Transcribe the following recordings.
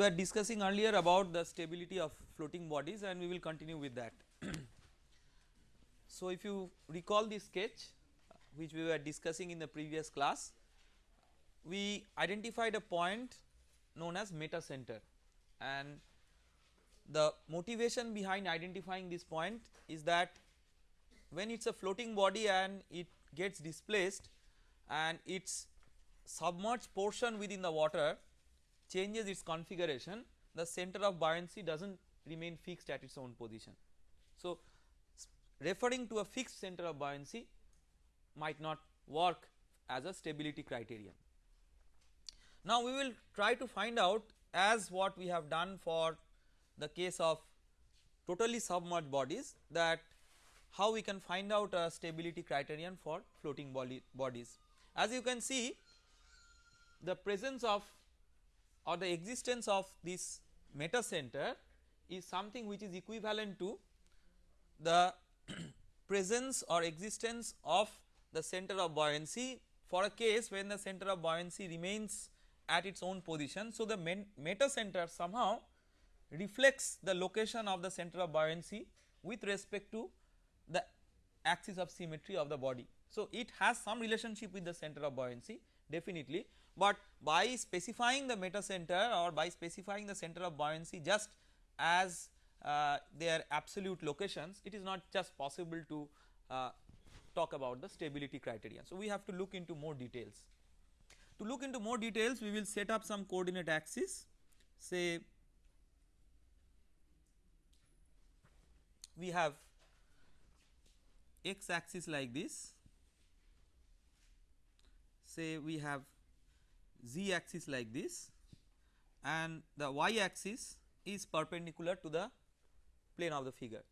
We were discussing earlier about the stability of floating bodies and we will continue with that. so, if you recall the sketch uh, which we were discussing in the previous class, we identified a point known as meta center and the motivation behind identifying this point is that when it is a floating body and it gets displaced and its submerged portion within the water changes its configuration the center of buoyancy does not remain fixed at its own position. So, referring to a fixed center of buoyancy might not work as a stability criterion. Now, we will try to find out as what we have done for the case of totally submerged bodies that how we can find out a stability criterion for floating body bodies. As you can see the presence of or the existence of this meta center is something which is equivalent to the presence or existence of the center of buoyancy for a case when the center of buoyancy remains at its own position. So, the meta center somehow reflects the location of the center of buoyancy with respect to the axis of symmetry of the body. So, it has some relationship with the center of buoyancy definitely, but by specifying the meta center or by specifying the center of buoyancy just as uh, their absolute locations it is not just possible to uh, talk about the stability criterion. So, we have to look into more details. To look into more details we will set up some coordinate axis say we have x axis like this say we have z axis like this and the y axis is perpendicular to the plane of the figure.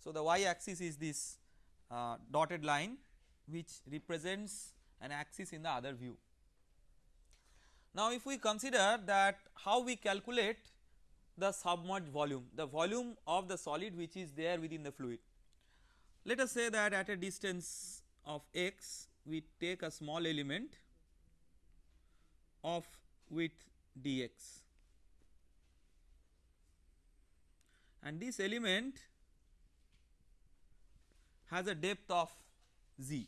So, the y axis is this uh, dotted line which represents an axis in the other view. Now, if we consider that how we calculate the submerged volume, the volume of the solid which is there within the fluid. Let us say that at a distance of x we take a small element of width dx and this element has a depth of z.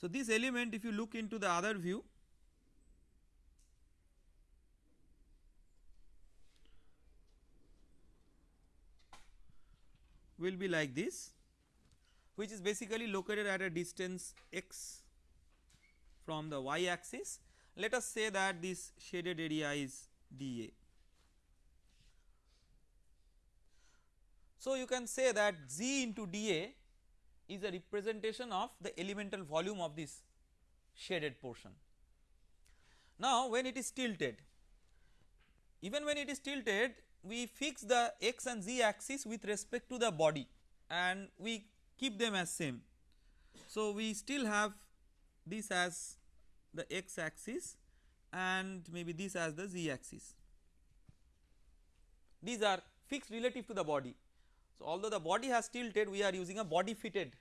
So, this element if you look into the other view will be like this which is basically located at a distance x from the y axis. Let us say that this shaded area is dA. So, you can say that Z into dA is a representation of the elemental volume of this shaded portion. Now, when it is tilted even when it is tilted we fix the x and z axis with respect to the body and we keep them as same. So, we still have this as the x axis and maybe this as the z axis. These are fixed relative to the body. So, although the body has tilted we are using a body fitted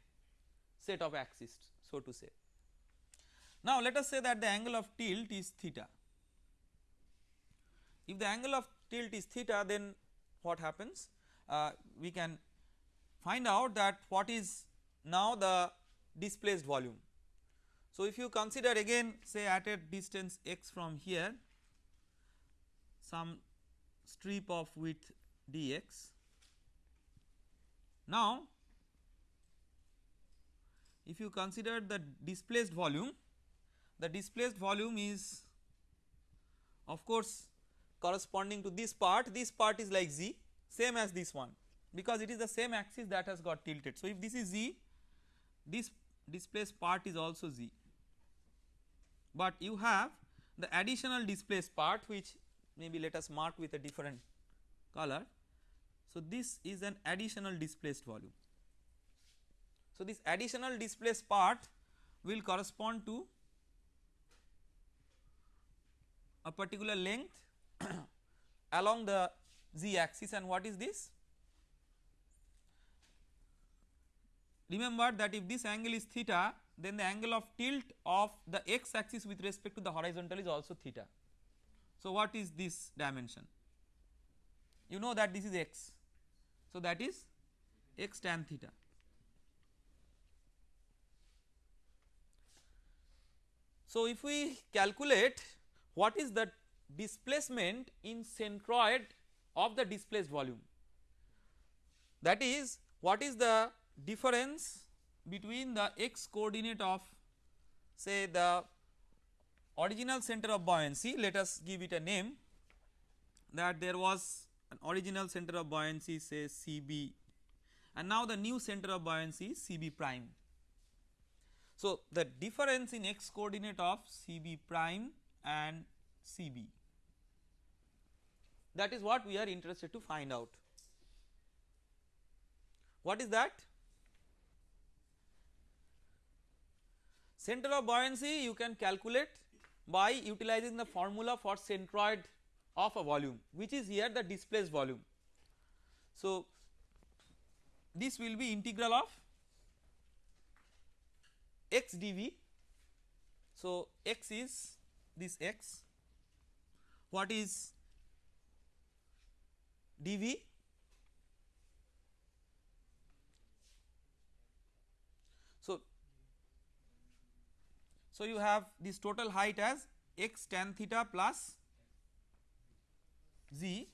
set of axes so to say. Now, let us say that the angle of tilt is theta. If the angle of tilt is theta then what happens? Uh, we can find out that what is now the displaced volume. So, if you consider again say at a distance x from here some strip of width dx. Now, if you consider the displaced volume, the displaced volume is of course corresponding to this part, this part is like z same as this one because it is the same axis that has got tilted. So, if this is z this displaced part is also z, but you have the additional displaced part which maybe let us mark with a different color. So, this is an additional displaced volume. So, this additional displaced part will correspond to a particular length along the z axis and what is this? Remember that if this angle is theta then the angle of tilt of the x axis with respect to the horizontal is also theta. So, what is this dimension? You know that this is x. So, that is x tan theta. So, if we calculate what is the displacement in centroid of the displaced volume that is what is the difference between the x coordinate of say the original center of buoyancy let us give it a name that there was an original center of buoyancy say CB and now the new center of buoyancy is CB prime. So, the difference in x coordinate of CB prime and CB that is what we are interested to find out. What is that? Center of buoyancy you can calculate by utilizing the formula for centroid of a volume which is here the displaced volume. So, this will be integral of x dv. So, x is this x what is dv so so you have this total height as x tan theta plus z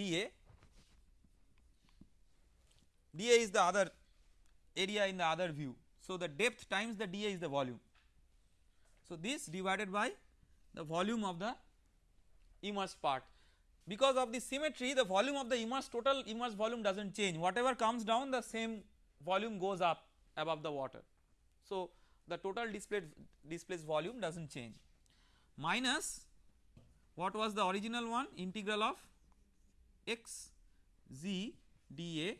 dA dA is the other area in the other view. So, the depth times the dA is the volume. So, this divided by the volume of the immersed part because of the symmetry the volume of the immersed total immersed volume does not change whatever comes down the same volume goes up above the water. So, the total displaced displaced volume does not change minus what was the original one integral of x z dA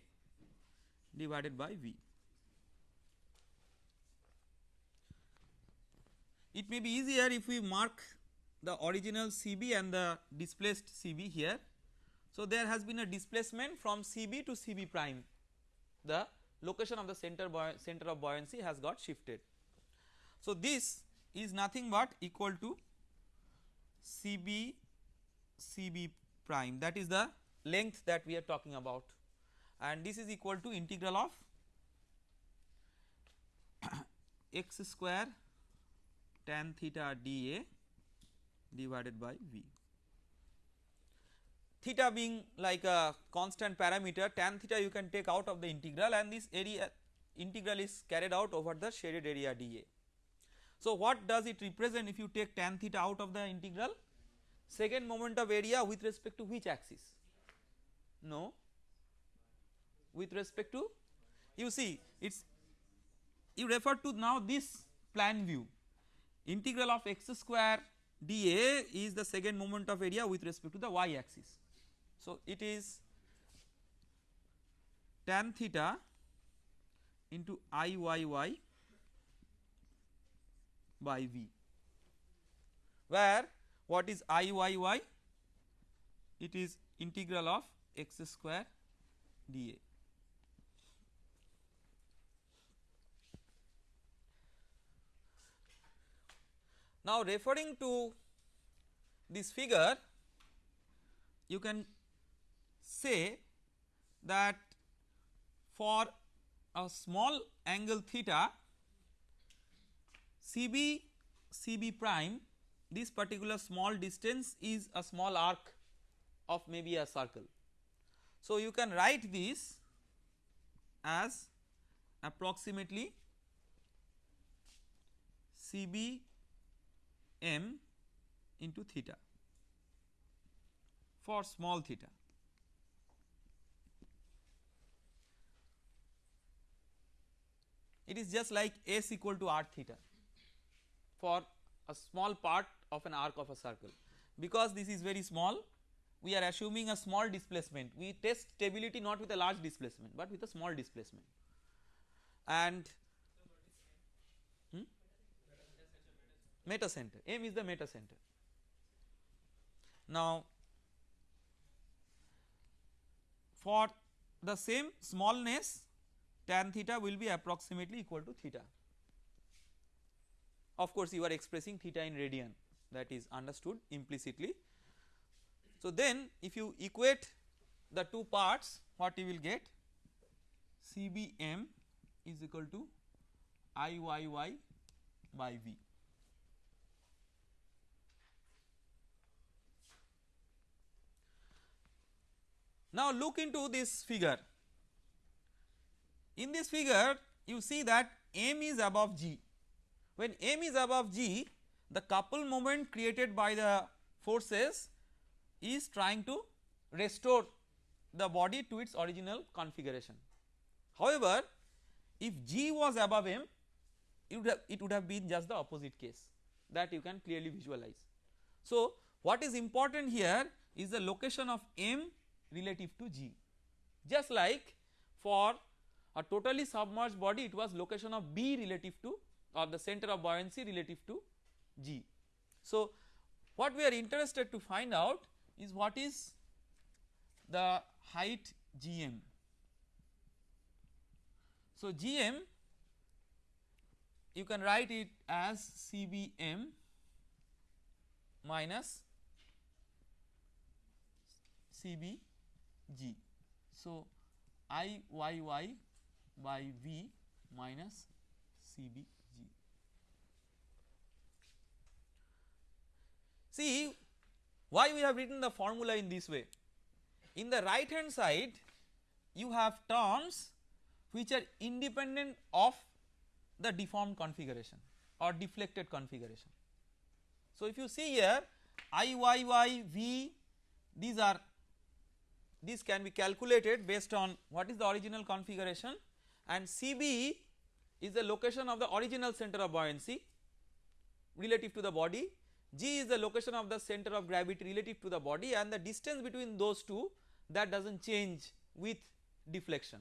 divided by V. It may be easier if we mark the original CB and the displaced CB here. So, there has been a displacement from CB to CB prime the location of the center center of buoyancy has got shifted. So, this is nothing but equal to CB CB prime that is the length that we are talking about and this is equal to integral of x square tan theta dA divided by V. Theta being like a constant parameter tan theta you can take out of the integral and this area integral is carried out over the shaded area dA. So, what does it represent if you take tan theta out of the integral second moment of area with respect to which axis? No, with respect to you see it is you refer to now this plan view integral of x square dA is the second moment of area with respect to the y axis. So, it is tan theta into Iyy by V where what is Iyy it is integral of x square dA. Now, referring to this figure you can say that for a small angle theta CB CB prime this particular small distance is a small arc of maybe a circle. So, you can write this as approximately CB m into theta for small theta. It is just like s equal to r theta for a small part of an arc of a circle. Because this is very small we are assuming a small displacement. We test stability not with a large displacement but with a small displacement. And meta center m is the meta center. Now for the same smallness tan theta will be approximately equal to theta. Of course, you are expressing theta in radian that is understood implicitly. So, then if you equate the two parts what you will get CBM is equal to IYY by V. Now look into this figure. In this figure you see that M is above G. When M is above G the couple moment created by the forces is trying to restore the body to its original configuration. However, if G was above M it would have, it would have been just the opposite case that you can clearly visualize. So, what is important here is the location of M relative to G just like for a totally submerged body it was location of B relative to or the center of buoyancy relative to G. So, what we are interested to find out is what is the height Gm. So, Gm you can write it as CBM minus CBG. So, IYY by V minus CBG. See why we have written the formula in this way. In the right hand side you have terms which are independent of the deformed configuration or deflected configuration. So, if you see here IYYV these are these can be calculated based on what is the original configuration and CB is the location of the original center of buoyancy relative to the body, G is the location of the center of gravity relative to the body and the distance between those two that does not change with deflection.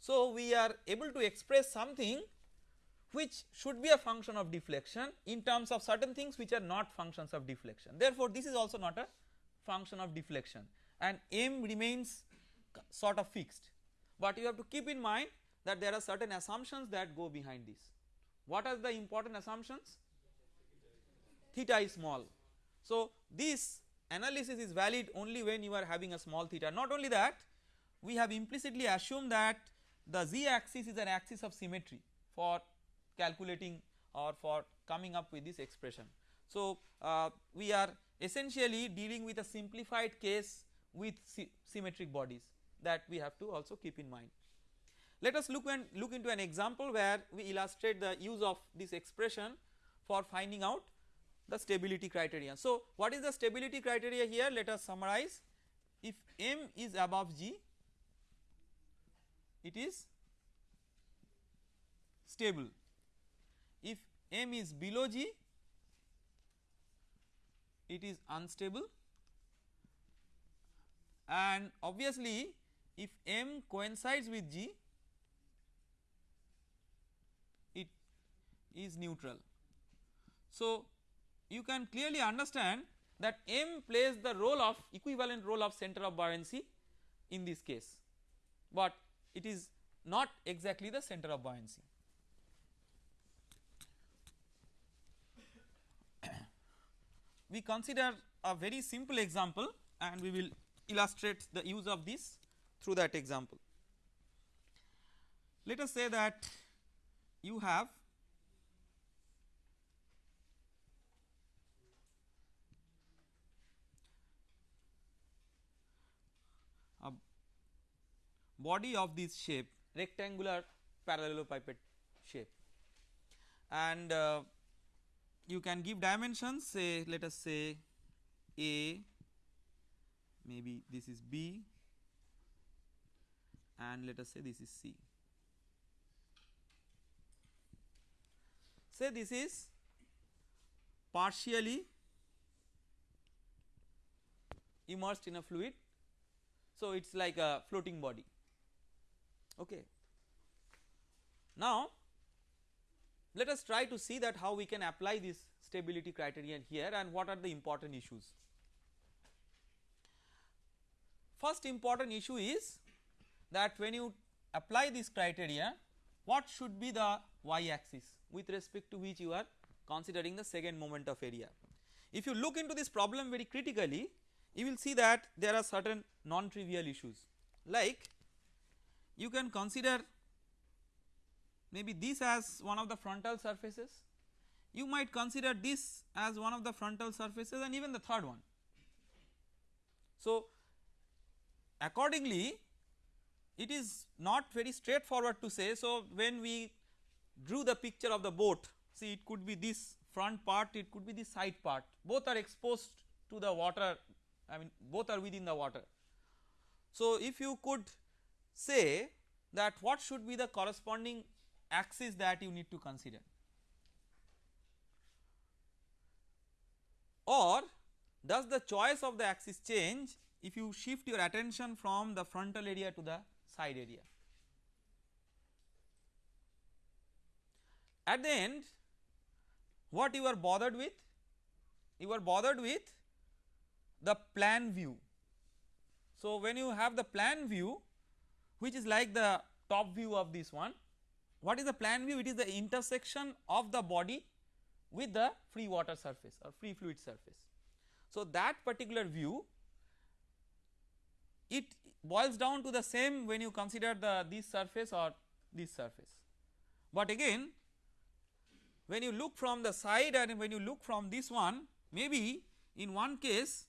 So, we are able to express something which should be a function of deflection in terms of certain things which are not functions of deflection. Therefore, this is also not a function of deflection and m remains sort of fixed, but you have to keep in mind that there are certain assumptions that go behind this. What are the important assumptions? Theta is small. So, this analysis is valid only when you are having a small theta. Not only that, we have implicitly assumed that the z axis is an axis of symmetry for calculating or for coming up with this expression. So, uh, we are essentially dealing with a simplified case with symmetric bodies that we have to also keep in mind. Let us look and look into an example where we illustrate the use of this expression for finding out the stability criteria. So, what is the stability criteria here? Let us summarize. If m is above g, it is stable if m is below g it is unstable and obviously if m coincides with g it is neutral. So, you can clearly understand that m plays the role of equivalent role of center of buoyancy in this case, but it is not exactly the center of buoyancy. we consider a very simple example and we will illustrate the use of this through that example. Let us say that you have a body of this shape rectangular parallelepiped shape and uh, you can give dimensions say let us say A maybe this is B and let us say this is C. Say this is partially immersed in a fluid. So, it is like a floating body. Okay. Now, let us try to see that how we can apply this stability criterion here and what are the important issues. First important issue is that when you apply this criteria what should be the y axis with respect to which you are considering the second moment of area. If you look into this problem very critically you will see that there are certain non trivial issues like you can consider maybe this as one of the frontal surfaces you might consider this as one of the frontal surfaces and even the third one. So, accordingly it is not very straightforward to say. So, when we drew the picture of the boat see it could be this front part it could be the side part both are exposed to the water I mean both are within the water. So, if you could say that what should be the corresponding axis that you need to consider or does the choice of the axis change if you shift your attention from the frontal area to the side area. At the end what you are bothered with? You are bothered with the plan view. So, when you have the plan view which is like the top view of this one, what is the plan view? It is the intersection of the body with the free water surface or free fluid surface. So, that particular view it boils down to the same when you consider the this surface or this surface. But again when you look from the side and when you look from this one maybe in one case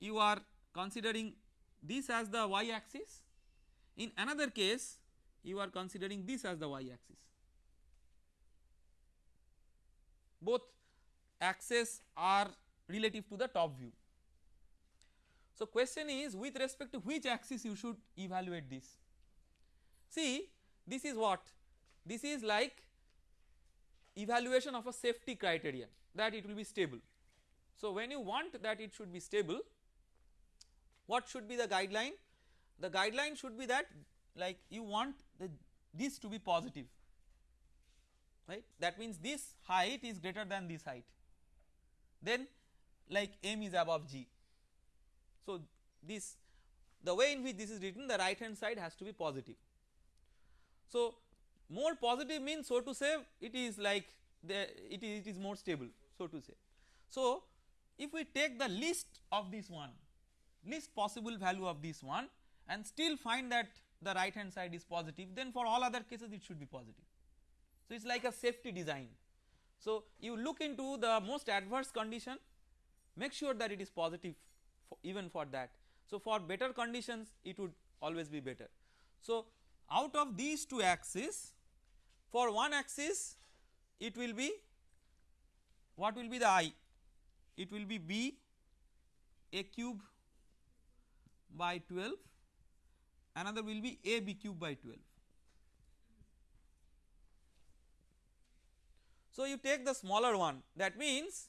you are considering this as the y axis in another case you are considering this as the y axis both axes are relative to the top view. So, question is with respect to which axis you should evaluate this. See this is what this is like evaluation of a safety criteria that it will be stable. So, when you want that it should be stable what should be the guideline? The guideline should be that like you want the this to be positive right that means this height is greater than this height then like m is above g. So, this the way in which this is written the right hand side has to be positive. So, more positive means so to say it is like the it is, it is more stable so to say. So, if we take the least of this one least possible value of this one and still find that the right hand side is positive then for all other cases it should be positive. So, it is like a safety design. So, you look into the most adverse condition make sure that it is positive even for that. So, for better conditions it would always be better. So, out of these two axes for one axis it will be what will be the i? It will be b a cube by 12 another will be a b cube by 12. So, you take the smaller one that means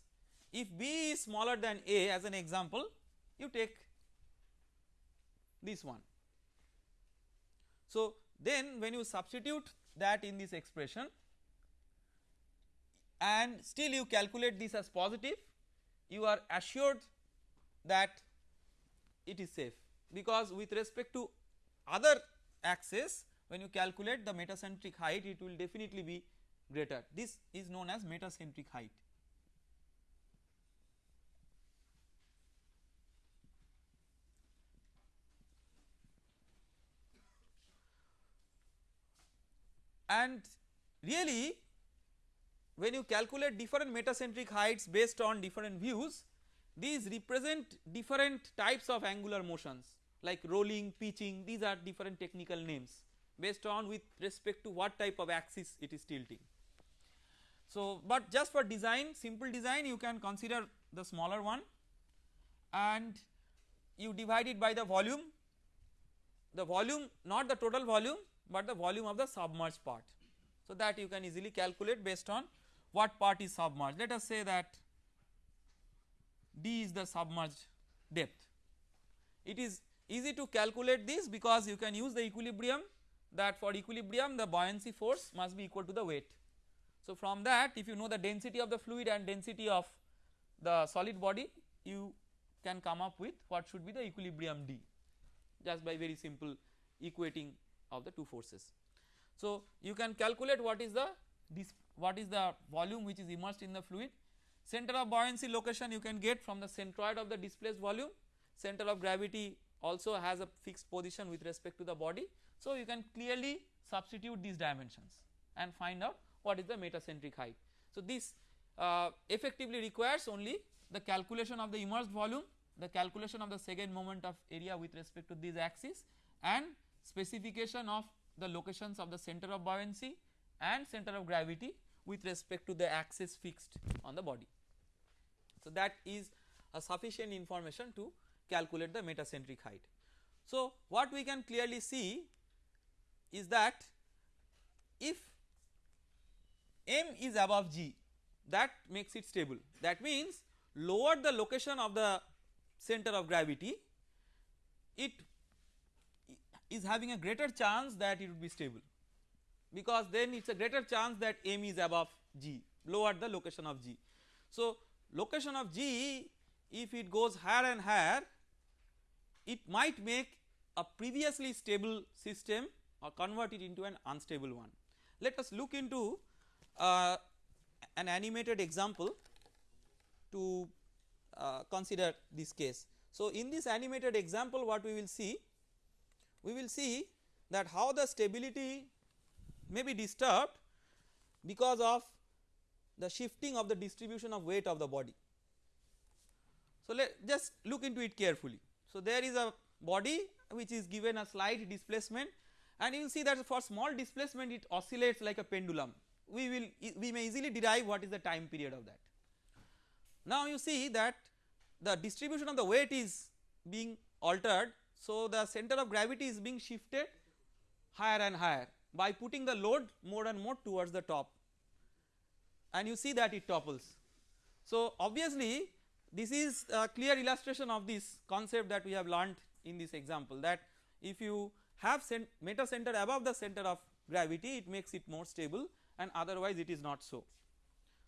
if b is smaller than a as an example you take this one. So, then when you substitute that in this expression and still you calculate this as positive you are assured that it is safe because with respect to other axes when you calculate the metacentric height it will definitely be greater this is known as metacentric height. And really when you calculate different metacentric heights based on different views these represent different types of angular motions like rolling, pitching. These are different technical names based on with respect to what type of axis it is tilting. So, but just for design simple design you can consider the smaller one. And you divide it by the volume. The volume not the total volume but the volume of the submerged part. So, that you can easily calculate based on what part is submerged let us say that d is the submerged depth. It is easy to calculate this because you can use the equilibrium that for equilibrium the buoyancy force must be equal to the weight. So, from that if you know the density of the fluid and density of the solid body you can come up with what should be the equilibrium D. just by very simple equating of the two forces. So, you can calculate what is the this what is the volume which is immersed in the fluid center of buoyancy location you can get from the centroid of the displaced volume center of gravity also has a fixed position with respect to the body. So, you can clearly substitute these dimensions and find out what is the metacentric height. So, this uh, effectively requires only the calculation of the immersed volume, the calculation of the second moment of area with respect to these axes and specification of the locations of the center of buoyancy and center of gravity with respect to the axis fixed on the body. So, that is a sufficient information to calculate the metacentric height. So, what we can clearly see is that if m is above g that makes it stable that means lower the location of the center of gravity it is having a greater chance that it would be stable because then it is a greater chance that m is above g lower the location of g. So, location of g if it goes higher and higher it might make a previously stable system or convert it into an unstable one. Let us look into uh, an animated example to uh, consider this case. So, in this animated example what we will see we will see that how the stability may be disturbed because of the shifting of the distribution of weight of the body. So, let just look into it carefully. So, there is a body which is given a slight displacement and you will see that for small displacement it oscillates like a pendulum we will we may easily derive what is the time period of that. Now you see that the distribution of the weight is being altered so the center of gravity is being shifted higher and higher by putting the load more and more towards the top and you see that it topples. So obviously this is a clear illustration of this concept that we have learnt in this example that if you have meta center above the center of gravity it makes it more stable and otherwise it is not so.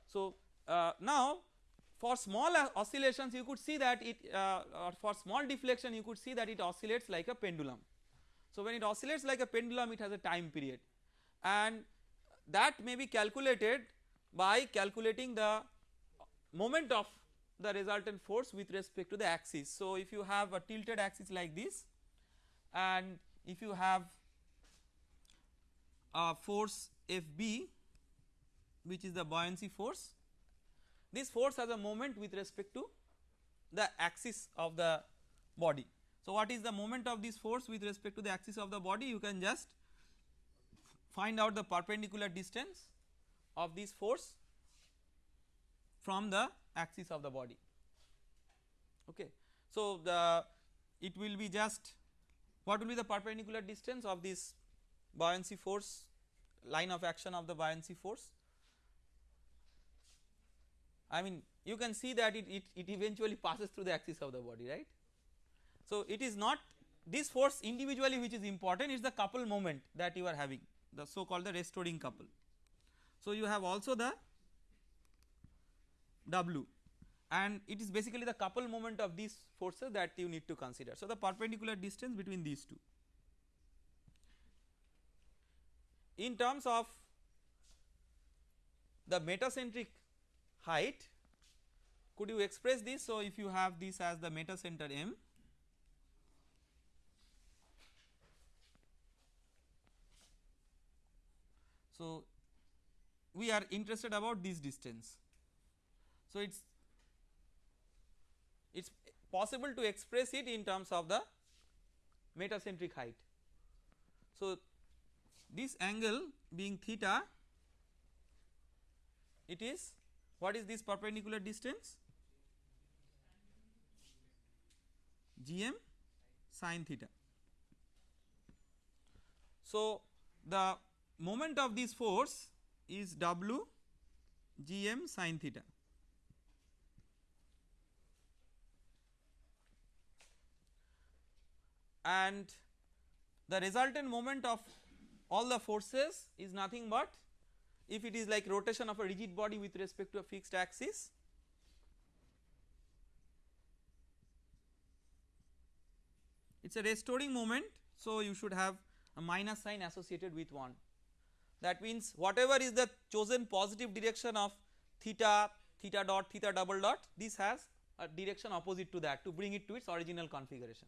So uh, now for small oscillations you could see that it uh, or for small deflection you could see that it oscillates like a pendulum. So when it oscillates like a pendulum it has a time period and that may be calculated by calculating the moment of the resultant force with respect to the axis. So if you have a tilted axis like this and if you have a force Fb which is the buoyancy force. This force has a moment with respect to the axis of the body. So, what is the moment of this force with respect to the axis of the body you can just find out the perpendicular distance of this force from the axis of the body okay. So, the it will be just what will be the perpendicular distance of this buoyancy force line of action of the buoyancy force I mean you can see that it, it, it eventually passes through the axis of the body right. So it is not this force individually which is important it is the couple moment that you are having the so called the restoring couple. So you have also the W and it is basically the couple moment of these forces that you need to consider. So the perpendicular distance between these two. In terms of the metacentric height. Could you express this? So if you have this as the meta center m. So we are interested about this distance. So it's it's possible to express it in terms of the metacentric height. So this angle being theta it is what is this perpendicular distance? gm sine theta. So, the moment of this force is W gm sine theta. And the resultant moment of all the forces is nothing but if it is like rotation of a rigid body with respect to a fixed axis it is a restoring moment. So, you should have a minus sign associated with 1 that means whatever is the chosen positive direction of theta, theta dot, theta double dot this has a direction opposite to that to bring it to its original configuration.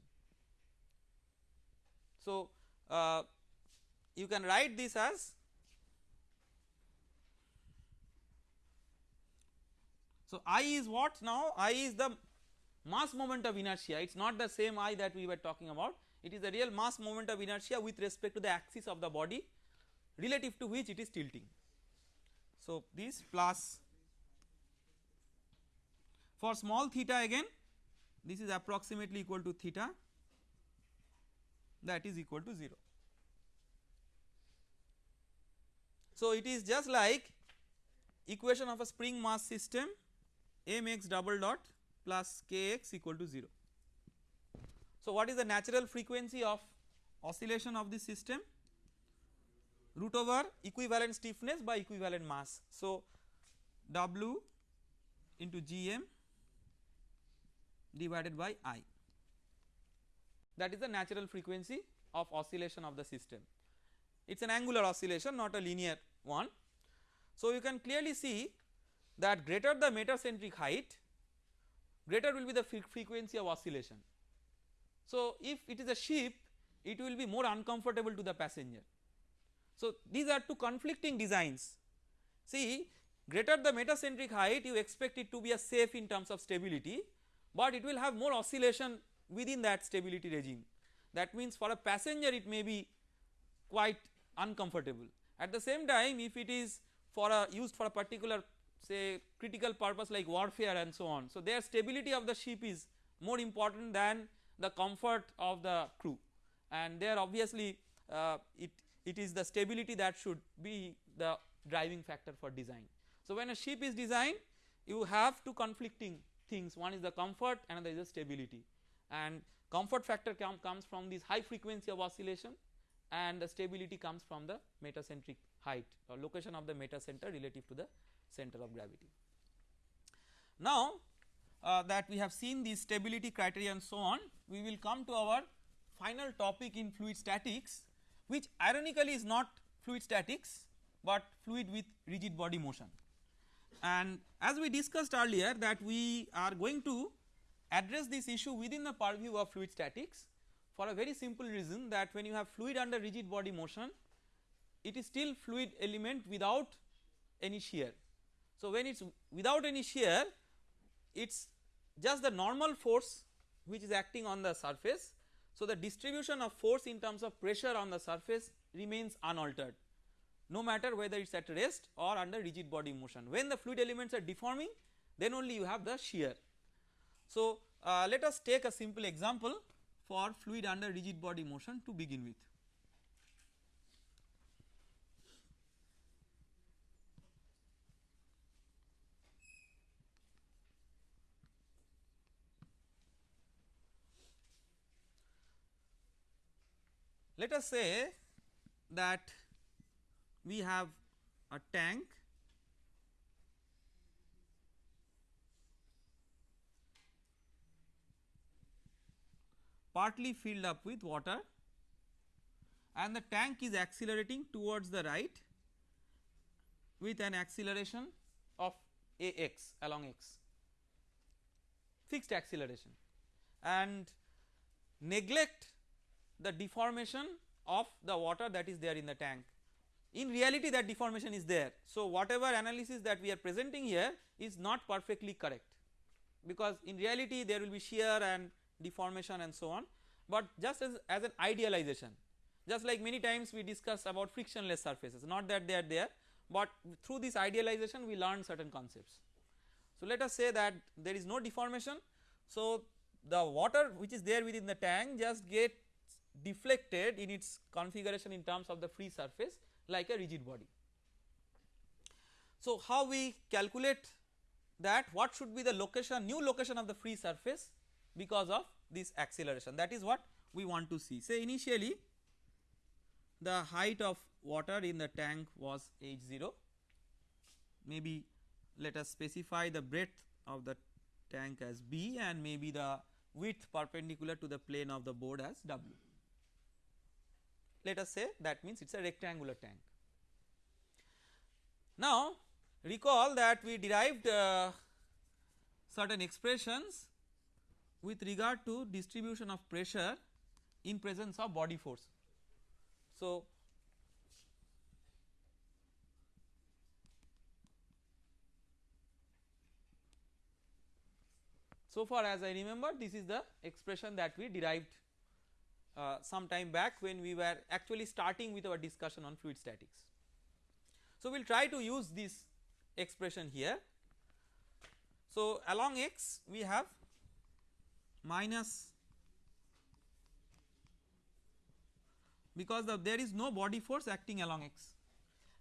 So, uh, you can write this as so I is what now? I is the mass moment of inertia. It is not the same I that we were talking about. It is the real mass moment of inertia with respect to the axis of the body relative to which it is tilting. So, this plus for small theta again this is approximately equal to theta. That is equal to 0. So, it is just like equation of a spring mass system mx double dot plus kx equal to 0. So, what is the natural frequency of oscillation of this system root over equivalent stiffness by equivalent mass. So, W into Gm divided by I that is the natural frequency of oscillation of the system. It is an angular oscillation not a linear one. So, you can clearly see that greater the metacentric height greater will be the frequency of oscillation. So, if it is a ship it will be more uncomfortable to the passenger so, these are two conflicting designs. See greater the metacentric height you expect it to be a safe in terms of stability, but it will have more oscillation within that stability regime. That means for a passenger it may be quite uncomfortable. At the same time if it is for a used for a particular say critical purpose like warfare and so on. So, their stability of the ship is more important than the comfort of the crew and there obviously uh, it it is the stability that should be the driving factor for design. So, when a ship is designed you have two conflicting things one is the comfort another is the stability and comfort factor com comes from this high frequency of oscillation and the stability comes from the metacentric height or location of the metacenter relative to the center of gravity. Now, uh, that we have seen the stability criteria and so on we will come to our final topic in fluid statics which ironically is not fluid statics, but fluid with rigid body motion. And as we discussed earlier that we are going to address this issue within the purview of fluid statics for a very simple reason that when you have fluid under rigid body motion it is still fluid element without any shear. So, when it is without any shear it is just the normal force which is acting on the surface so, the distribution of force in terms of pressure on the surface remains unaltered no matter whether it is at rest or under rigid body motion. When the fluid elements are deforming then only you have the shear. So, uh, let us take a simple example for fluid under rigid body motion to begin with. Let us say that we have a tank. Partly filled up with water. And the tank is accelerating towards the right with an acceleration of ax along x. Fixed acceleration. And neglect the deformation of the water that is there in the tank. In reality that deformation is there. So, whatever analysis that we are presenting here is not perfectly correct because in reality there will be shear and deformation and so on, but just as, as an idealization just like many times we discuss about frictionless surfaces not that they are there, but through this idealization we learn certain concepts. So, let us say that there is no deformation. So, the water which is there within the tank just get deflected in its configuration in terms of the free surface like a rigid body. So, how we calculate that what should be the location new location of the free surface because of this acceleration that is what we want to see. Say initially the height of water in the tank was h 0 maybe let us specify the breadth of the tank as b and maybe the width perpendicular to the plane of the board as W. Let us say that means it is a rectangular tank. Now recall that we derived uh, certain expressions with regard to distribution of pressure in presence of body force. So, so far as I remember this is the expression that we derived uh, some time back when we were actually starting with our discussion on fluid statics. So, we will try to use this expression here. So, along x we have minus because the, there is no body force acting along x.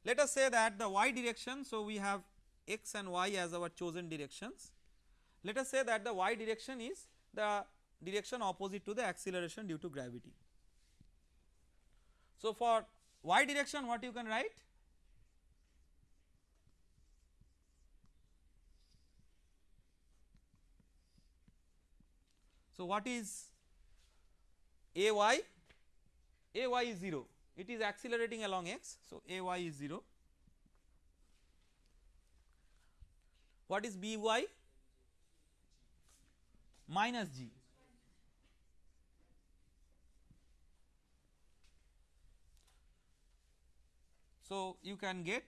Let us say that the y direction, so we have x and y as our chosen directions. Let us say that the y direction is the direction opposite to the acceleration due to gravity. So, for y direction what you can write? So, what is a y? a y is 0 it is accelerating along x. So, a y is 0. What is b y? Minus g. So, you can get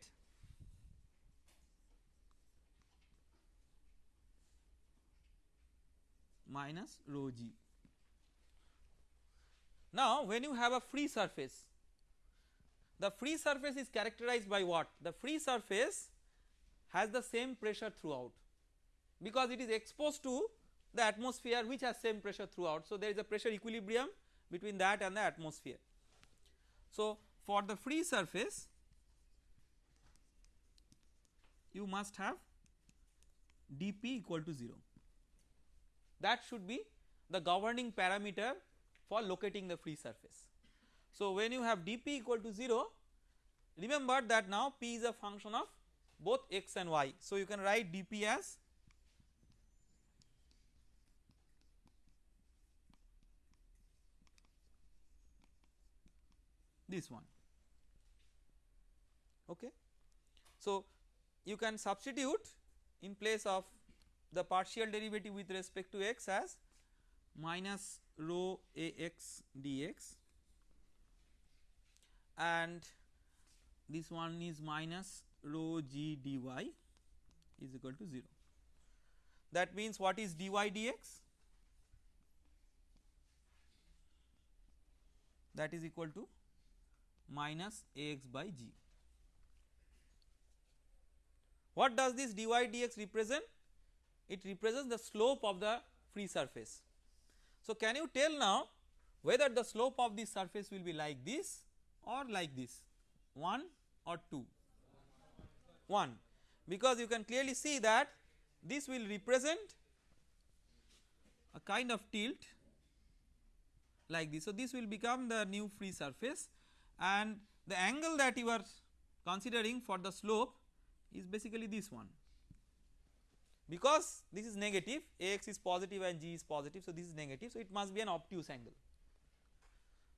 minus rho g. Now, when you have a free surface, the free surface is characterized by what? The free surface has the same pressure throughout because it is exposed to the atmosphere which has same pressure throughout. So, there is a pressure equilibrium between that and the atmosphere. So, for the free surface you must have dP equal to 0 that should be the governing parameter for locating the free surface. So, when you have dP equal to 0 remember that now P is a function of both x and y. So, you can write dP as this one okay. So, you can substitute in place of the partial derivative with respect to x as minus rho ax dx and this one is minus rho g dy is equal to 0. That means what is dy dx? That is equal to minus ax by g. What does this dy dx represent? It represents the slope of the free surface. So, can you tell now whether the slope of this surface will be like this or like this 1 or 2 1 because you can clearly see that this will represent a kind of tilt like this. So, this will become the new free surface and the angle that you are considering for the slope is basically this one because this is negative ax is positive and g is positive. So, this is negative so it must be an obtuse angle.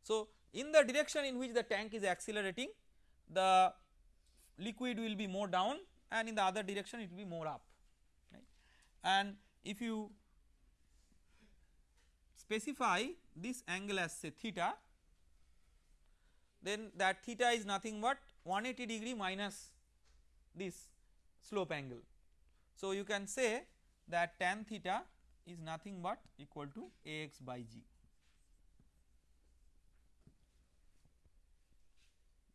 So, in the direction in which the tank is accelerating the liquid will be more down and in the other direction it will be more up right and if you specify this angle as say theta then that theta is nothing but 180 degree minus this slope angle so, you can say that tan theta is nothing but equal to Ax by g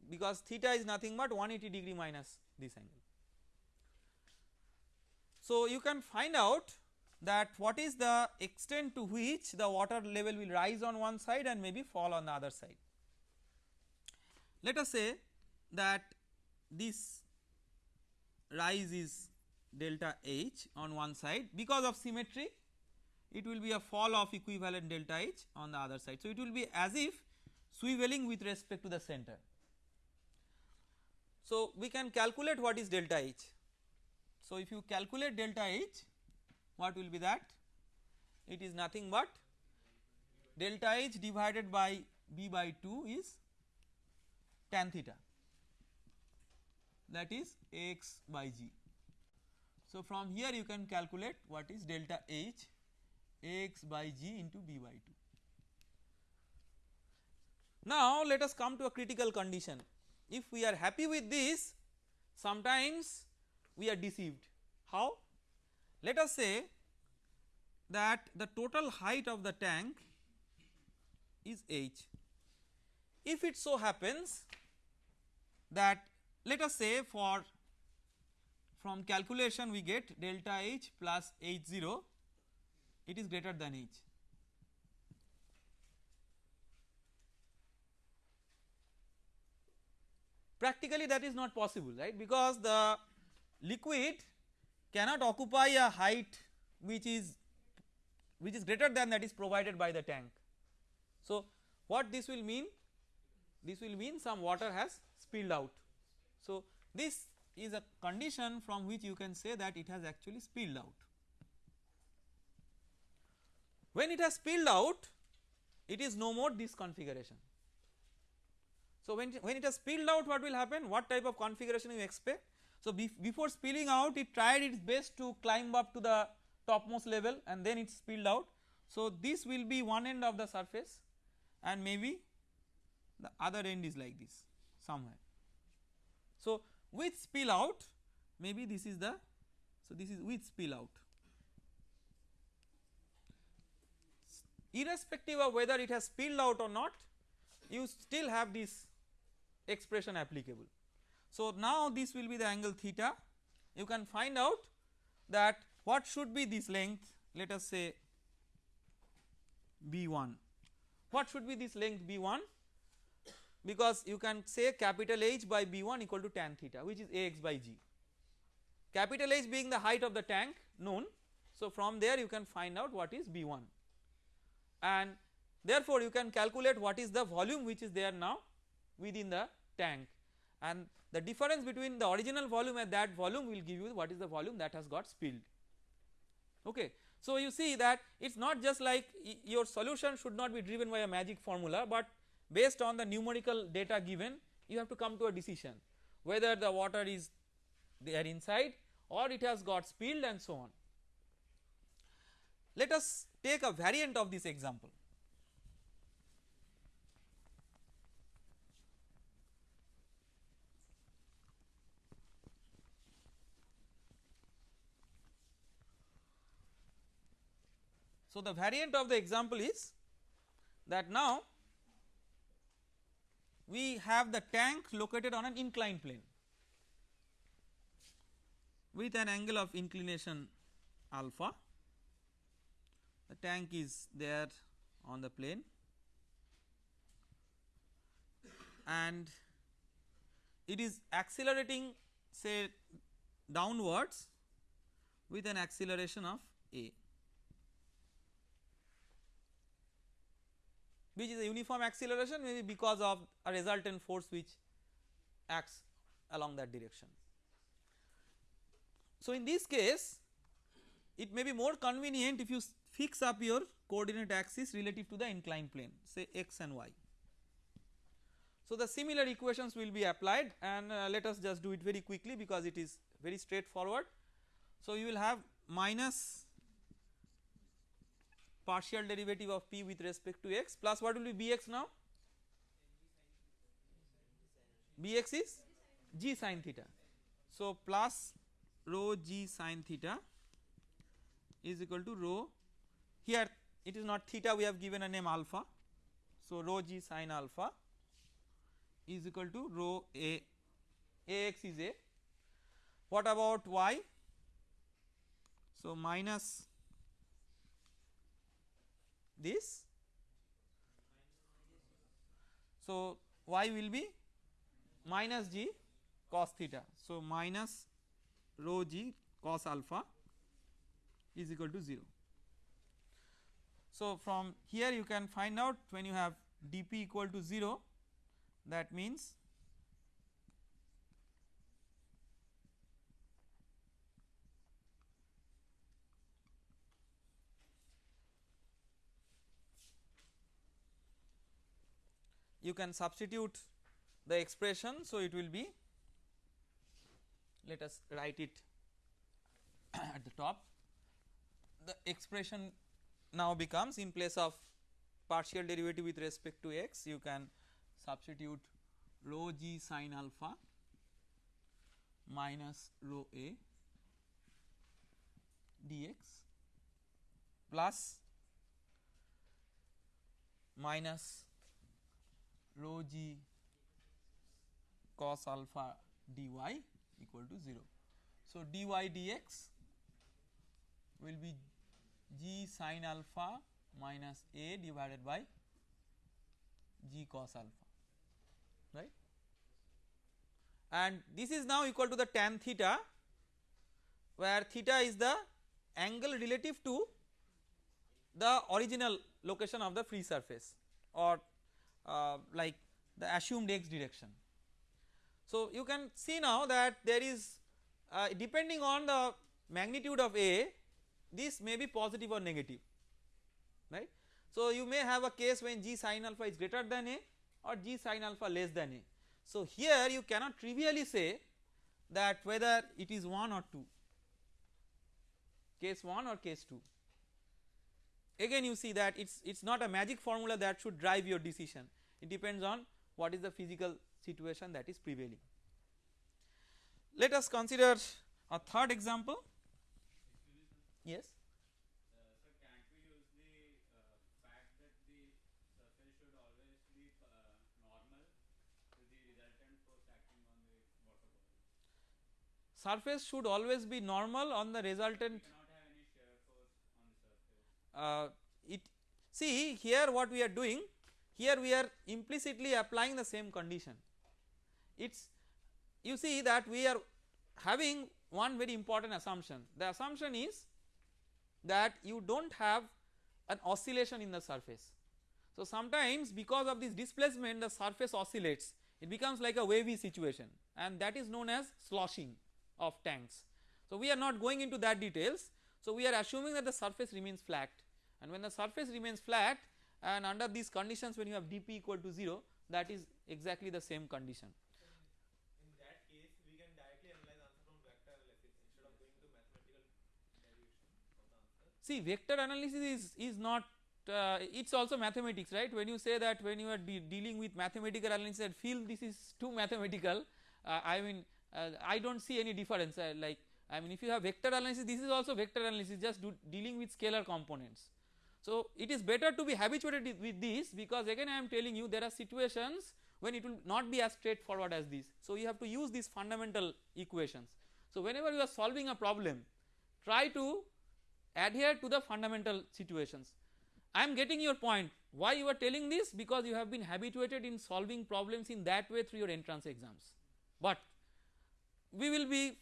because theta is nothing but 180 degree minus this angle. So, you can find out that what is the extent to which the water level will rise on one side and maybe fall on the other side. Let us say that this rise is delta H on one side because of symmetry it will be a fall of equivalent delta H on the other side. So, it will be as if swiveling with respect to the center. So, we can calculate what is delta H. So, if you calculate delta H what will be that it is nothing but delta H divided by B by 2 is tan theta that is x by g. So, from here you can calculate what is delta H x by g into B by 2. Now, let us come to a critical condition if we are happy with this sometimes we are deceived how let us say that the total height of the tank is h if it so happens that let us say for from calculation we get delta H plus H 0 it is greater than H. Practically that is not possible right because the liquid cannot occupy a height which is which is greater than that is provided by the tank. So, what this will mean? This will mean some water has spilled out. So, this is a condition from which you can say that it has actually spilled out. When it has spilled out it is no more this configuration. So, when, when it has spilled out what will happen what type of configuration you expect. So, before spilling out it tried its best to climb up to the topmost level and then it spilled out. So, this will be one end of the surface and maybe the other end is like this somewhere. So, with spill out maybe this is the so this is with spill out. Irrespective of whether it has spilled out or not you still have this expression applicable. So, now this will be the angle theta. You can find out that what should be this length let us say B1 what should be this length B1 because you can say capital H by B1 equal to tan theta which is AX by G. Capital H being the height of the tank known. So, from there you can find out what is B1 and therefore, you can calculate what is the volume which is there now within the tank and the difference between the original volume and that volume will give you what is the volume that has got spilled. Okay. So, you see that it is not just like your solution should not be driven by a magic formula, but based on the numerical data given you have to come to a decision whether the water is there inside or it has got spilled and so on. Let us take a variant of this example. So, the variant of the example is that now we have the tank located on an inclined plane with an angle of inclination alpha. The tank is there on the plane and it is accelerating say downwards with an acceleration of a. which is a uniform acceleration maybe because of a resultant force which acts along that direction. So, in this case it may be more convenient if you fix up your coordinate axis relative to the inclined plane say x and y. So, the similar equations will be applied and uh, let us just do it very quickly because it is very straightforward. So, you will have minus partial derivative of p with respect to x plus what will be bx now? bx is g sin theta. So, plus rho g sin theta is equal to rho here it is not theta we have given a name alpha. So, rho g sin alpha is equal to rho a ax is a what about y? So, minus this. So, y will be minus g cos theta. So, minus rho g cos alpha is equal to 0. So, from here you can find out when you have dp equal to 0 that means you can substitute the expression so it will be let us write it at the top. The expression now becomes in place of partial derivative with respect to x you can substitute rho g sin alpha minus rho a dx plus minus rho g cos alpha dy equal to 0. So, dy dx will be g sin alpha minus a divided by g cos alpha right and this is now equal to the tan theta where theta is the angle relative to the original location of the free surface or uh, like the assumed x direction. So, you can see now that there is uh, depending on the magnitude of A this may be positive or negative right. So, you may have a case when g sin alpha is greater than A or g sin alpha less than A. So, here you cannot trivially say that whether it is 1 or 2 case 1 or case 2 again you see that it's it's not a magic formula that should drive your decision. It depends on what is the physical situation that is prevailing. Let us consider a third example. Yes? Surface should always be normal on the resultant uh, it see here what we are doing here we are implicitly applying the same condition it's you see that we are having one very important assumption the assumption is that you do not have an oscillation in the surface. So sometimes because of this displacement the surface oscillates it becomes like a wavy situation and that is known as sloshing of tanks. So we are not going into that details so we are assuming that the surface remains flat and when the surface remains flat and under these conditions when you have dp equal to 0 that is exactly the same condition. See vector analysis is, is not uh, it is also mathematics right when you say that when you are de dealing with mathematical analysis and feel this is too mathematical uh, I mean uh, I do not see any difference uh, like I mean if you have vector analysis this is also vector analysis just dealing with scalar components. So it is better to be habituated with this because again I am telling you there are situations when it will not be as straightforward as this. So you have to use these fundamental equations. So whenever you are solving a problem try to adhere to the fundamental situations. I am getting your point why you are telling this because you have been habituated in solving problems in that way through your entrance exams. But we will be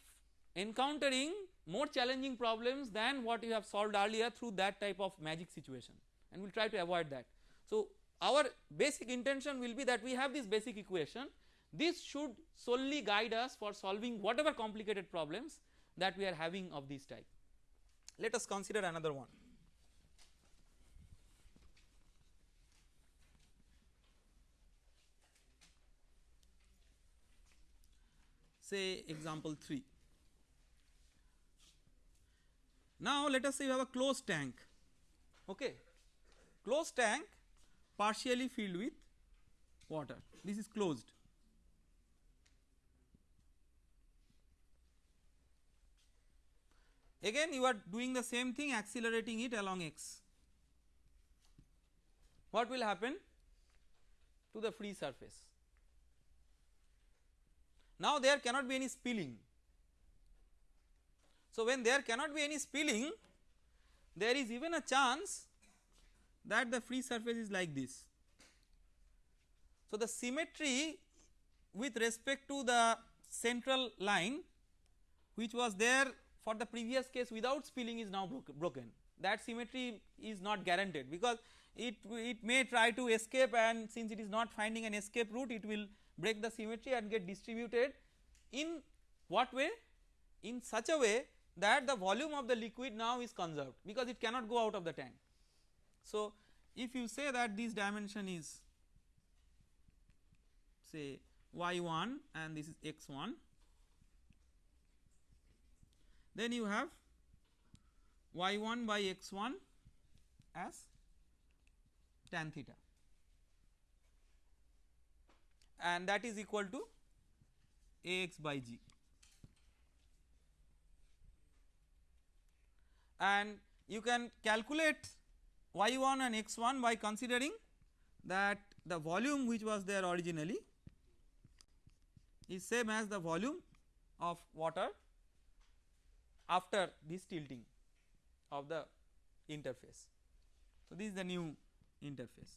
encountering more challenging problems than what you have solved earlier through that type of magic situation and we will try to avoid that. So our basic intention will be that we have this basic equation this should solely guide us for solving whatever complicated problems that we are having of this type. Let us consider another one. Say example 3. Now let us say you have a closed tank, okay. Closed tank partially filled with water, this is closed. Again you are doing the same thing accelerating it along x. What will happen to the free surface? Now there cannot be any spilling so, when there cannot be any spilling there is even a chance that the free surface is like this. So, the symmetry with respect to the central line which was there for the previous case without spilling is now broken that symmetry is not guaranteed because it, it may try to escape and since it is not finding an escape route it will break the symmetry and get distributed in what way in such a way that the volume of the liquid now is conserved because it cannot go out of the tank. So if you say that this dimension is say y1 and this is x1 then you have y1 by x1 as tan theta and that is equal to ax by g and you can calculate y1 and x1 by considering that the volume which was there originally is same as the volume of water after this tilting of the interface. So, this is the new interface.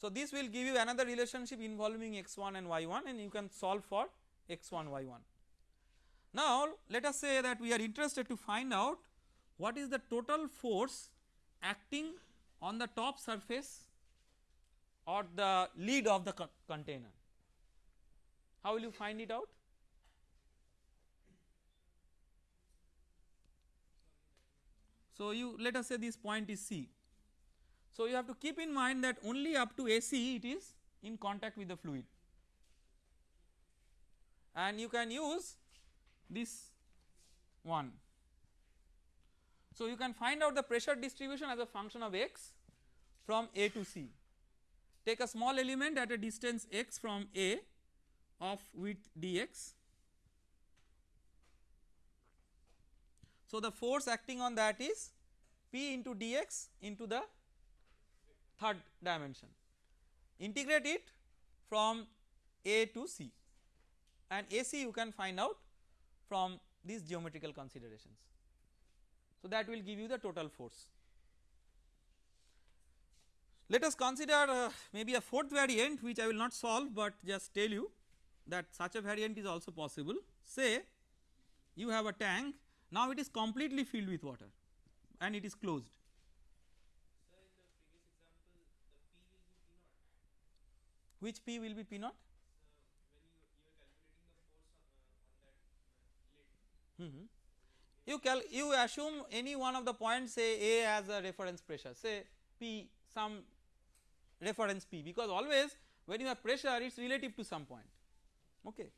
So, this will give you another relationship involving x1 and y1 and you can solve for x1 y1. Now, let us say that we are interested to find out what is the total force acting on the top surface or the lid of the co container. How will you find it out? So, you let us say this point is C. So, you have to keep in mind that only up to AC it is in contact with the fluid and you can use this one. So, you can find out the pressure distribution as a function of x from A to C. Take a small element at a distance x from A of width dx. So, the force acting on that is P into dx into the third dimension. Integrate it from A to C and AC you can find out from these geometrical considerations. So, that will give you the total force. Let us consider uh, maybe a fourth variant which I will not solve, but just tell you that such a variant is also possible. Say you have a tank now it is completely filled with water and it is closed. Sir, in the previous example, P will be P naught. Which P will be P naught? When you you are calculating the force on, on that lid. Mm -hmm. You cal you assume any one of the points say A as a reference pressure. Say P some reference P. Because always when you have pressure it is relative to some point. Okay.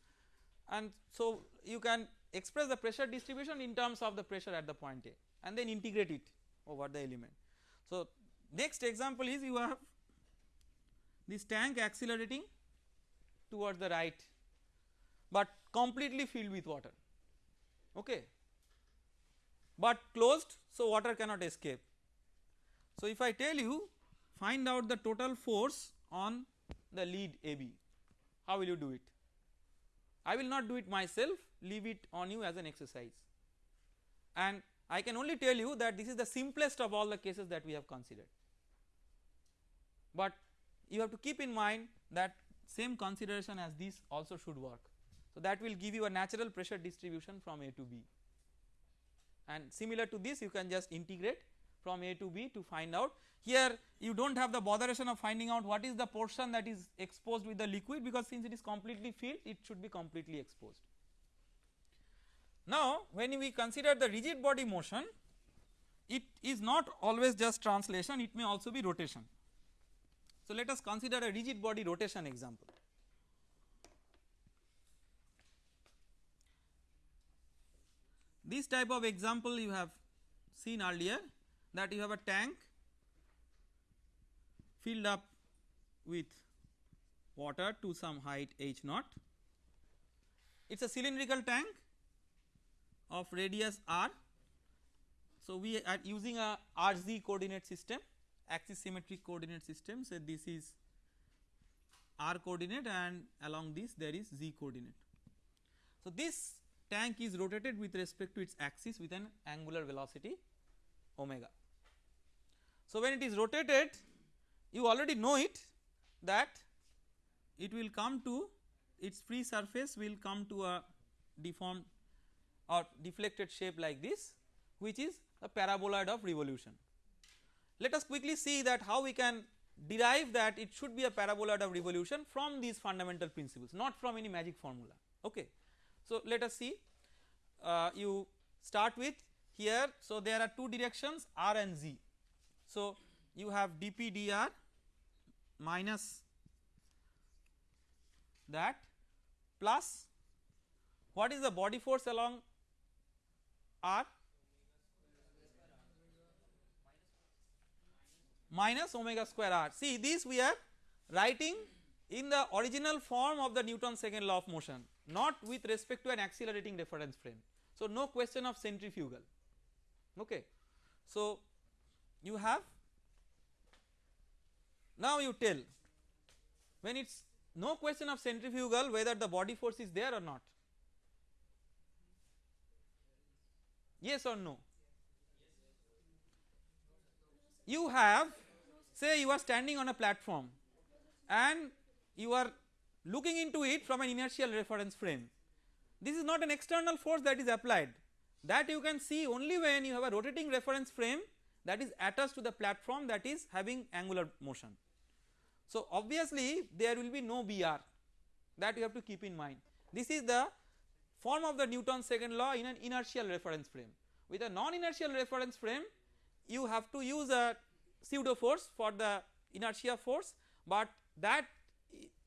And so you can express the pressure distribution in terms of the pressure at the point A and then integrate it over the element. So next example is you have this tank accelerating towards the right but completely filled with water. Okay but closed so water cannot escape. So if I tell you find out the total force on the lead AB how will you do it? I will not do it myself leave it on you as an exercise and I can only tell you that this is the simplest of all the cases that we have considered. But you have to keep in mind that same consideration as this also should work. So that will give you a natural pressure distribution from A to B and similar to this you can just integrate from A to B to find out here you do not have the botheration of finding out what is the portion that is exposed with the liquid because since it is completely filled it should be completely exposed. Now when we consider the rigid body motion it is not always just translation it may also be rotation. So let us consider a rigid body rotation example. This type of example you have seen earlier that you have a tank filled up with water to some height h naught. It is a cylindrical tank of radius r. So, we are using a RZ coordinate system axis symmetric coordinate system. So, this is r coordinate and along this there is z coordinate. So, this tank is rotated with respect to its axis with an angular velocity omega. So, when it is rotated you already know it that it will come to its free surface will come to a deformed or deflected shape like this which is a paraboloid of revolution. Let us quickly see that how we can derive that it should be a paraboloid of revolution from these fundamental principles not from any magic formula okay. So let us see uh, you start with here so there are two directions r and z. So you have dp dr minus that plus what is the body force along r minus omega square r. See this we are writing in the original form of the Newton's second law of motion not with respect to an accelerating reference frame. So no question of centrifugal okay. So you have now you tell when it is no question of centrifugal whether the body force is there or not yes or no you have say you are standing on a platform and you are looking into it from an inertial reference frame. This is not an external force that is applied. That you can see only when you have a rotating reference frame that is attached to the platform that is having angular motion. So obviously there will be no BR that you have to keep in mind. This is the form of the Newton's second law in an inertial reference frame. With a non inertial reference frame you have to use a pseudo force for the inertia force but that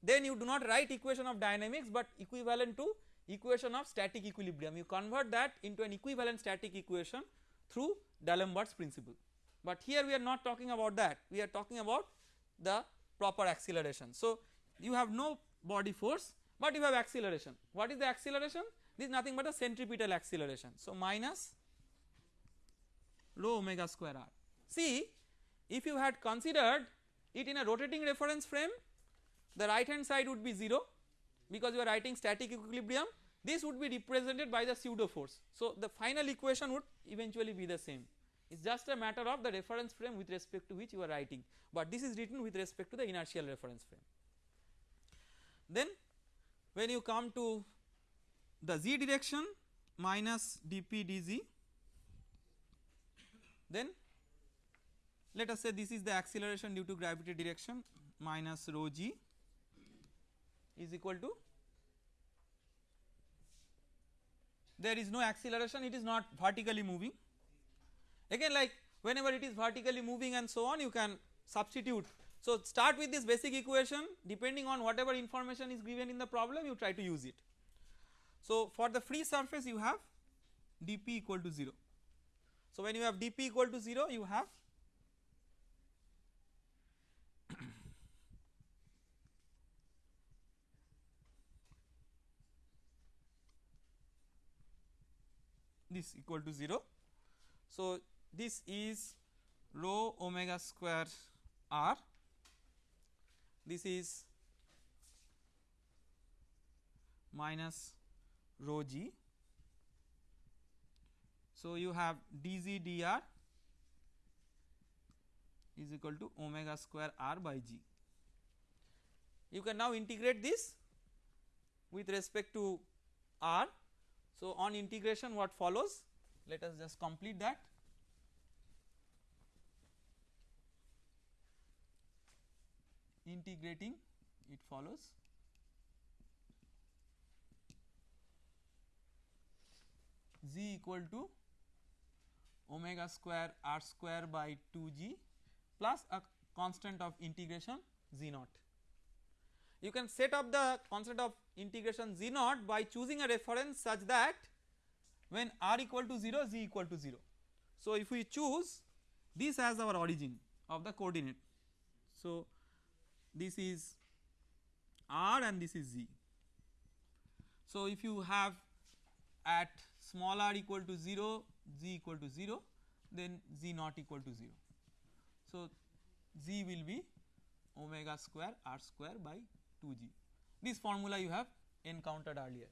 then you do not write equation of dynamics but equivalent to equation of static equilibrium. You convert that into an equivalent static equation through D'Alembert's principle. But here we are not talking about that. We are talking about the proper acceleration. So you have no body force but you have acceleration. What is the acceleration? This is nothing but a centripetal acceleration. So minus rho omega square r. See if you had considered it in a rotating reference frame the right hand side would be 0 because you are writing static equilibrium this would be represented by the pseudo force. So the final equation would eventually be the same it is just a matter of the reference frame with respect to which you are writing but this is written with respect to the inertial reference frame. Then when you come to the z direction minus dp dz then let us say this is the acceleration due to gravity direction minus rho g is equal to there is no acceleration it is not vertically moving again like whenever it is vertically moving and so on you can substitute. So start with this basic equation depending on whatever information is given in the problem you try to use it. So for the free surface you have dp equal to 0. So when you have dp equal to 0 you have this equal to 0. So this is rho omega square r this is minus rho g. So you have dz dr is equal to omega square r by g. You can now integrate this with respect to r. So on integration what follows? Let us just complete that. Integrating it follows. Z equal to omega square r square by 2g plus a constant of integration z naught. You can set up the constant of integration z naught by choosing a reference such that when r equal to 0 z equal to 0. So if we choose this as our origin of the coordinate. So this is r and this is z. So if you have at small r equal to 0 z equal to 0 then z not equal to 0. So z will be omega square r square by 2g this formula you have encountered earlier.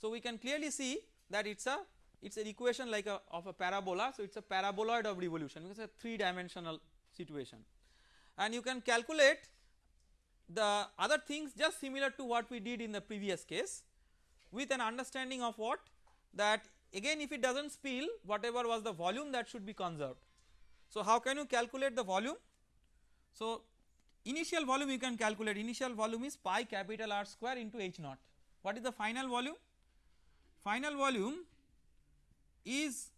So we can clearly see that it is a it is an equation like a of a parabola so it is a paraboloid of revolution because it's a 3 dimensional situation and you can calculate the other things just similar to what we did in the previous case with an understanding of what that again if it does not spill whatever was the volume that should be conserved. So how can you calculate the volume? So initial volume you can calculate initial volume is pi capital R square into H naught. What is the final volume? Final volume is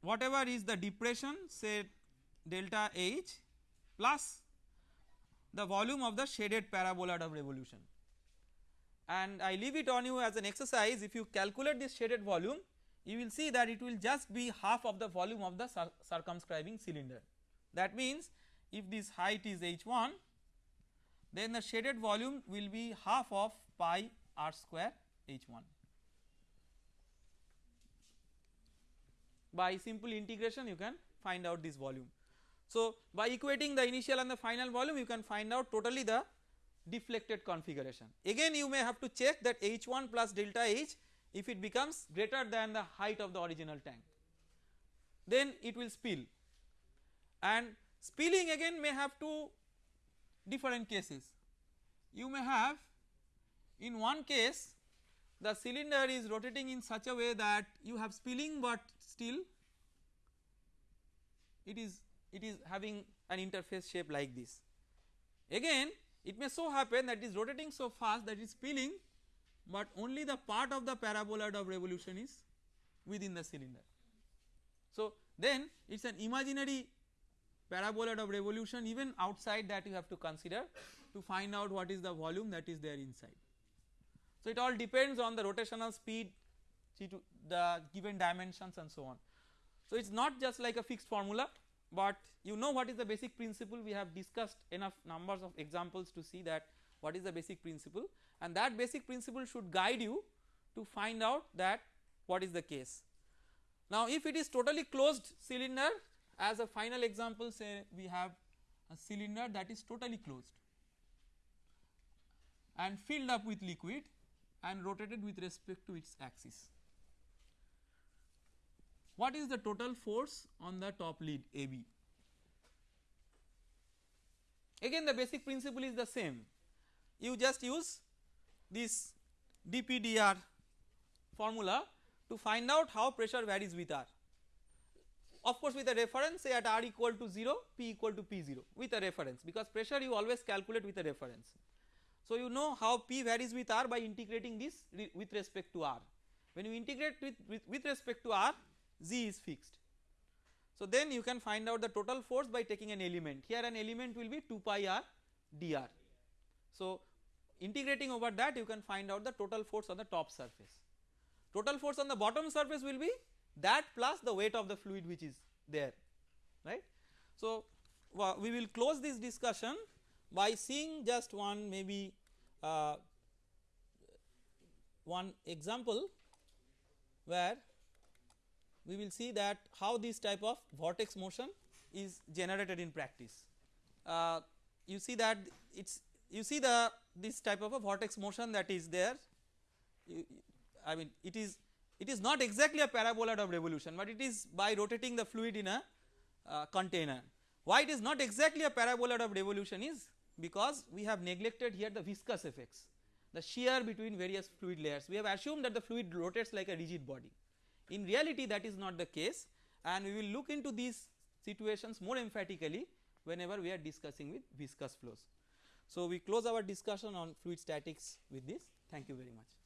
whatever is the depression say delta H plus the volume of the shaded parabola of revolution and I leave it on you as an exercise if you calculate this shaded volume you will see that it will just be half of the volume of the cir circumscribing cylinder. That means if this height is h1 then the shaded volume will be half of pi r square h1. By simple integration you can find out this volume. So by equating the initial and the final volume you can find out totally the deflected configuration. Again you may have to check that h1 plus delta h if it becomes greater than the height of the original tank then it will spill and spilling again may have two different cases. You may have in one case the cylinder is rotating in such a way that you have spilling but still it is it is having an interface shape like this. Again it may so happen that it is rotating so fast that it is spilling but only the part of the paraboloid of revolution is within the cylinder. So then it is an imaginary paraboloid of revolution even outside that you have to consider to find out what is the volume that is there inside. So it all depends on the rotational speed, the given dimensions and so on. So it is not just like a fixed formula but you know what is the basic principle we have discussed enough numbers of examples to see that what is the basic principle and that basic principle should guide you to find out that what is the case. Now if it is totally closed cylinder as a final example say we have a cylinder that is totally closed and filled up with liquid and rotated with respect to its axis. What is the total force on the top lead AB? Again the basic principle is the same, you just use this dpdr formula to find out how pressure varies with R. Of course with a reference say at R equal to 0 P equal to P0 with a reference because pressure you always calculate with a reference. So you know how P varies with R by integrating this with respect to R. When you integrate with, with, with respect to R Z is fixed. So then you can find out the total force by taking an element here an element will be 2 pi R dr. So integrating over that you can find out the total force on the top surface. Total force on the bottom surface will be that plus the weight of the fluid which is there right. So we will close this discussion by seeing just one maybe uh, one example where we will see that how this type of vortex motion is generated in practice. Uh, you see that it is you see the this type of a vortex motion that is there you, I mean it is it is not exactly a paraboloid of revolution but it is by rotating the fluid in a uh, container. Why it is not exactly a paraboloid of revolution is because we have neglected here the viscous effects the shear between various fluid layers we have assumed that the fluid rotates like a rigid body. In reality that is not the case and we will look into these situations more emphatically whenever we are discussing with viscous flows. So we close our discussion on fluid statics with this thank you very much.